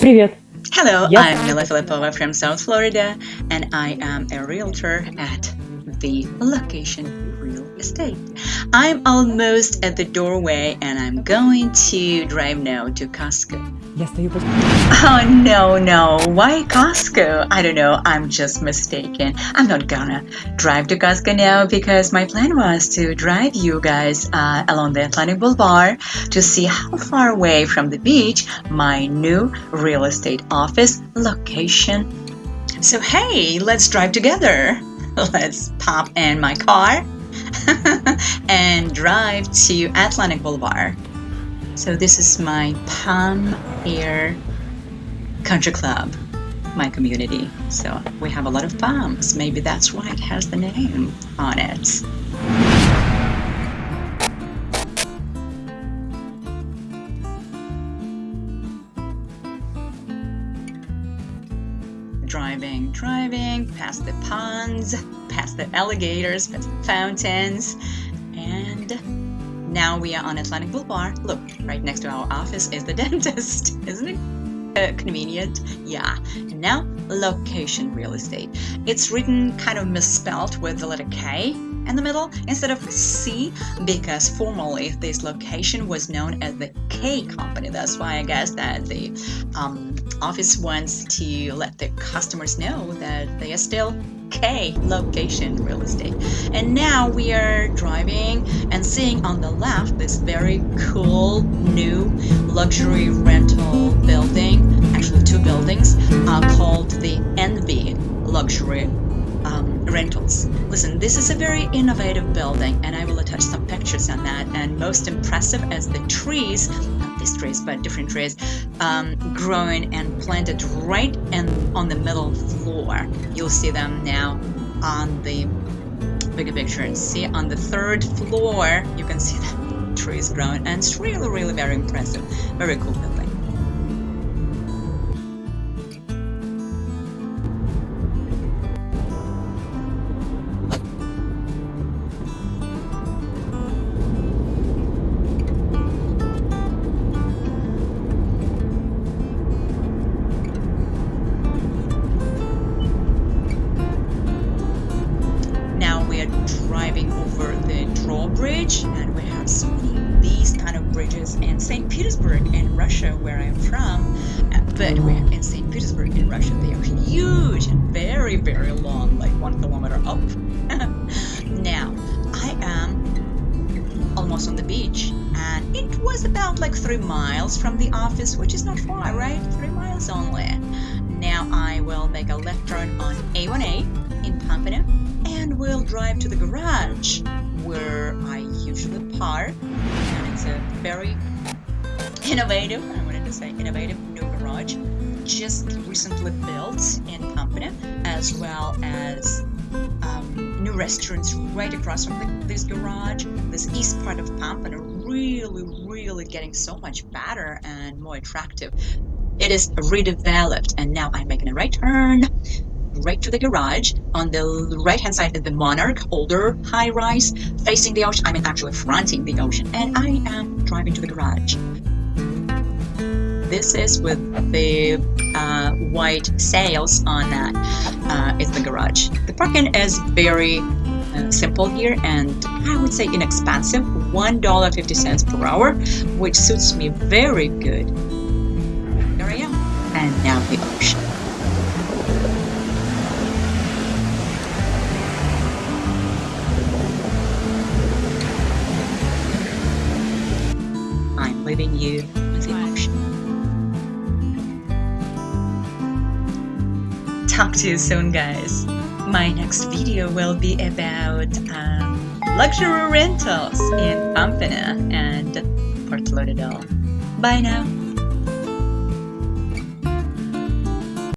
Привет. Hello. I'm Mila Filipova from South Florida, and I am a realtor at the LoKation real estate. I'm almost at the doorway and I'm going to drive now to Costco. Yes, you Oh, no, no. Why Costco? I don't know. I'm just mistaken. I'm not gonna drive to Costco now because my plan was to drive you guys uh, along the Atlantic Boulevard to see how far away from the beach my new real estate office location. So, hey, let's drive together. Let's pop in my car and drive to Atlantic Boulevard. So this is my Palm Air Country Club, my community. So we have a lot of palms. Maybe that's why it has the name on it. Driving, driving, past the ponds, past the alligators, past the fountains, and now we are on Atlantic Boulevard. Look, right next to our office is the dentist. Isn't it uh, convenient? Yeah. And now, LoKation real estate. It's written kind of misspelled with the letter K in the middle instead of C because formerly this location was known as the K Company. That's why I guess that the um, office wants to let the customers know that they are still K location real estate. And now we are driving and seeing on the left this very cool new luxury rental building, actually two buildings, uh, called the Envy Luxury um, Rentals. Listen, this is a very innovative building and I will attach some pictures on that. And most impressive as the trees, trees, but different trees, um, growing and planted right in, on the middle floor. You'll see them now on the bigger picture and see on the third floor, you can see the trees growing and it's really, really very impressive. Very cool drawbridge and we have so many these kind of bridges in St. Petersburg in Russia where I'm from. Uh, But we're in St. Petersburg in Russia. They are huge and very, very long, like one kilometer up. now, I am almost on the beach and it was about like three miles from the office, which is not far, right? Three miles only. Now I will make a left turn on A1A in Pompano and we'll drive to the garage where I usually park. And it's a very innovative, I wanted to say innovative new garage, just recently built in Pompano, as well as um, new restaurants right across from the, this garage. This east part of Pompano really, really getting so much better and more attractive. It is redeveloped, and now I'm making a right turn right to the garage. On the right hand side is the Monarch older high rise facing the ocean. I mean, actually fronting the ocean, and I am driving to the garage. This is with the uh, white sails on that. Uh, is the garage. The parking is very uh, simple here and I would say inexpensive $1.50 per hour which suits me very good there I am and now ocean you with ocean talk to you soon guys my next video will be about um, luxury rentals in Pompano and Fort Lauderdale. Bye now.